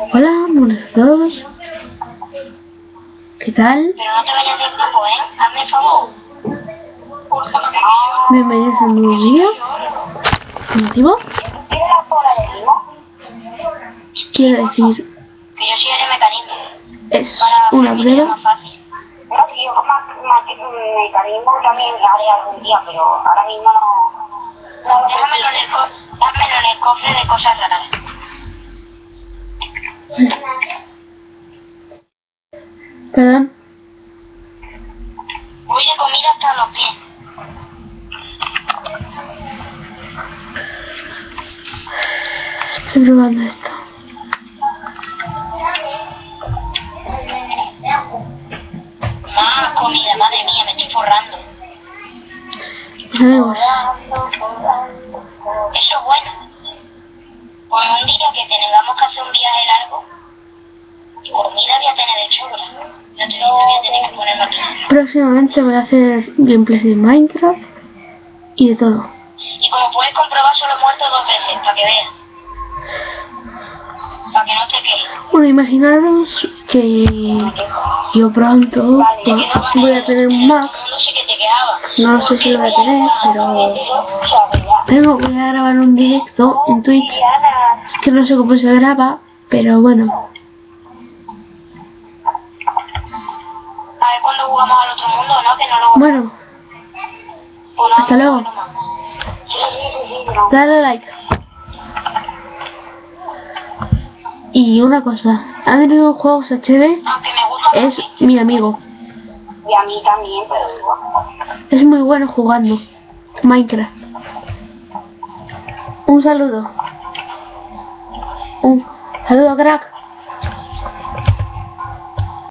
Hola, buenos a todos. ¿Qué tal? Pero no te vayas del grupo, ¿eh? Hazme el favor. Bienvenidos a un nuevo vídeo. ¿Motivo? Quiero decir, Que yo soy el mecanismo. es una prueba. No, si yo más, más mecanismo también haré algún día, pero ahora mismo no... no déjamelo, en el cofre de cosas raras. Perdón. Voy de comida hasta los pies. Estoy probando esto. Más comida, madre mía, me estoy forrando. Pues amigos, Eso es bueno. Día que tengamos que hacer un viaje largo, comida voy a tener de sobra. Yo te digo, voy a tener que ponerme aquí. próximamente voy a hacer gameplays de Minecraft y de todo. Y como puedes comprobar, solo he muerto dos veces, para que veas. Para que no te quejes. Bueno, imaginaros que yo pronto voy a tener un Mac. No. No sé si lo voy a tener, pero tengo que grabar un directo en Twitch. Es que no sé cómo se graba, pero bueno. A ver cuándo jugamos al otro mundo, ¿no? Que no lo Bueno, hasta luego. dale like. Y una cosa, Adriano Juegos HD es mi amigo. Y a mí también, pero igual. Es muy bueno jugando Minecraft. Un saludo. u. Hello, Grak.